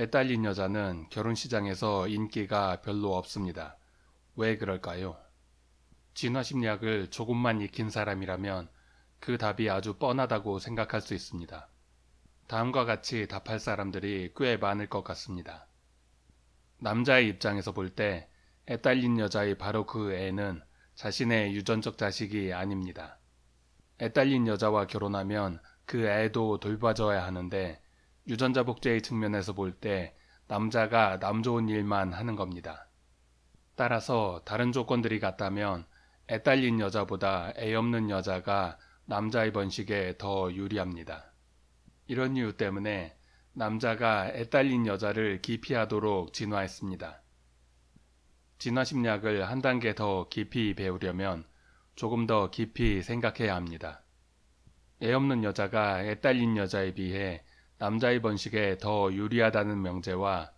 애딸린 여자는 결혼 시장에서 인기가 별로 없습니다. 왜 그럴까요? 진화심리학을 조금만 익힌 사람이라면 그 답이 아주 뻔하다고 생각할 수 있습니다. 다음과 같이 답할 사람들이 꽤 많을 것 같습니다. 남자의 입장에서 볼 때 애딸린 여자의 바로 그 애는 자신의 유전적 자식이 아닙니다. 애딸린 여자와 결혼하면 그 애도 돌봐줘야 하는데 유전자 복제의 측면에서 볼 때 남자가 남 좋은 일만 하는 겁니다. 따라서 다른 조건들이 같다면 애 딸린 여자보다 애 없는 여자가 남자의 번식에 더 유리합니다. 이런 이유 때문에 남자가 애 딸린 여자를 기피하도록 진화했습니다. 진화심리학을 한 단계 더 깊이 배우려면 조금 더 깊이 생각해야 합니다. 애 없는 여자가 애 딸린 여자에 비해 남자의 번식에 더 유리하다는 명제와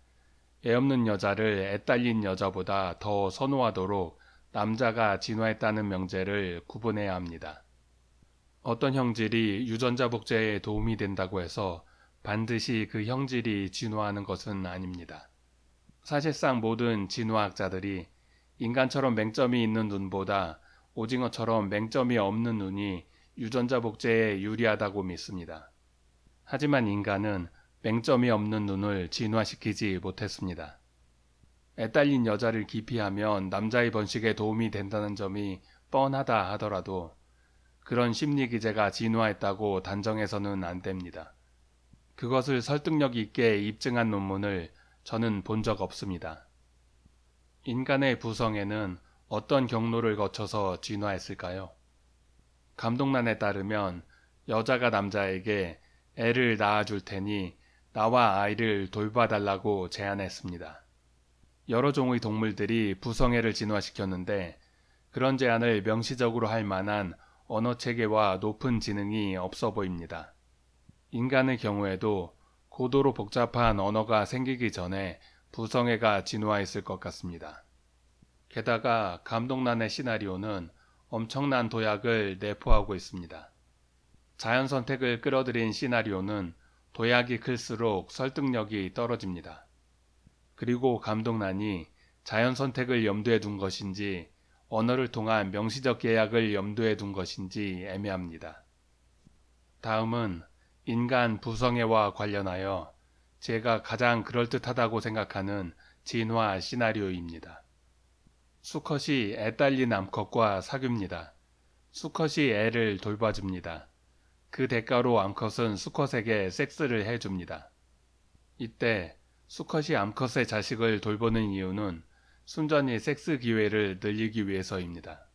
애 없는 여자를 애 딸린 여자보다 더 선호하도록 남자가 진화했다는 명제를 구분해야 합니다. 어떤 형질이 유전자 복제에 도움이 된다고 해서 반드시 그 형질이 진화하는 것은 아닙니다. 사실상 모든 진화학자들이 인간처럼 맹점이 있는 눈보다 오징어처럼 맹점이 없는 눈이 유전자 복제에 유리하다고 믿습니다. 하지만 인간은 맹점이 없는 눈을 진화시키지 못했습니다. 애딸린 여자를 기피하면 남자의 번식에 도움이 된다는 점이 뻔하다 하더라도 그런 심리 기제가 진화했다고 단정해서는 안 됩니다. 그것을 설득력 있게 입증한 논문을 저는 본 적 없습니다. 인간의 부성에는 어떤 경로를 거쳐서 진화했을까요? 감독란에 따르면 여자가 남자에게 애를 낳아줄 테니 나와 아이를 돌봐달라고 제안했습니다. 여러 종의 동물들이 부성애를 진화시켰는데 그런 제안을 명시적으로 할 만한 언어 체계와 높은 지능이 없어 보입니다. 인간의 경우에도 고도로 복잡한 언어가 생기기 전에 부성애가 진화했을 것 같습니다. 게다가 감독란의 시나리오는 엄청난 도약을 내포하고 있습니다. 자연 선택을 끌어들인 시나리오는 도약이 클수록 설득력이 떨어집니다. 그리고 감독란이 자연 선택을 염두에 둔 것인지 언어를 통한 명시적 계약을 염두에 둔 것인지 애매합니다. 다음은 인간 부성애와 관련하여 제가 가장 그럴듯하다고 생각하는 진화 시나리오입니다. 수컷이 애 딸린 암컷과 사귀입니다. 수컷이 애를 돌봐줍니다. 그 대가로 암컷은 수컷에게 섹스를 해줍니다. 이때 수컷이 암컷의 자식을 돌보는 이유는 순전히 섹스 기회를 늘리기 위해서입니다.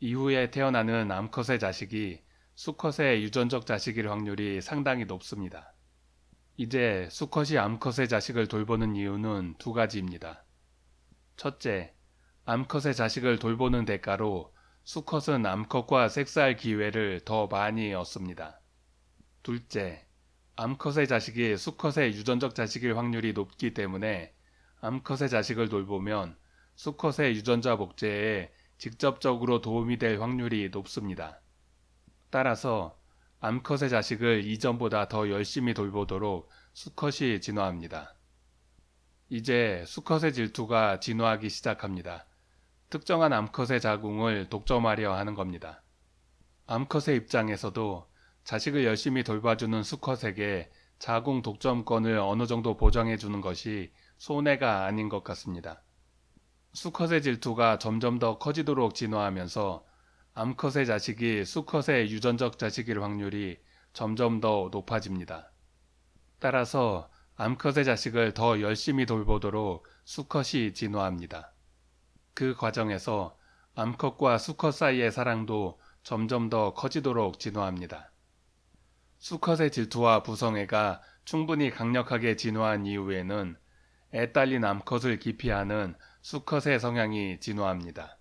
이후에 태어나는 암컷의 자식이 수컷의 유전적 자식일 확률이 상당히 높습니다. 이제 수컷이 암컷의 자식을 돌보는 이유는 두 가지입니다. 첫째, 암컷의 자식을 돌보는 대가로 수컷은 암컷과 섹스할 기회를 더 많이 얻습니다. 둘째, 암컷의 자식이 수컷의 유전적 자식일 확률이 높기 때문에 암컷의 자식을 돌보면 수컷의 유전자 복제에 직접적으로 도움이 될 확률이 높습니다. 따라서 암컷의 자식을 이전보다 더 열심히 돌보도록 수컷이 진화합니다. 이제 수컷의 질투가 진화하기 시작합니다. 특정한 암컷의 자궁을 독점하려 하는 겁니다. 암컷의 입장에서도 자식을 열심히 돌봐주는 수컷에게 자궁 독점권을 어느 정도 보장해 주는 것이 손해가 아닌 것 같습니다. 수컷의 질투가 점점 더 커지도록 진화하면서 암컷의 자식이 수컷의 유전적 자식일 확률이 점점 더 높아집니다. 따라서 암컷의 자식을 더 열심히 돌보도록 수컷이 진화합니다. 그 과정에서 암컷과 수컷 사이의 사랑도 점점 더 커지도록 진화합니다. 수컷의 질투와 부성애가 충분히 강력하게 진화한 이후에는 애 딸린 암컷을 기피하는 수컷의 성향이 진화합니다.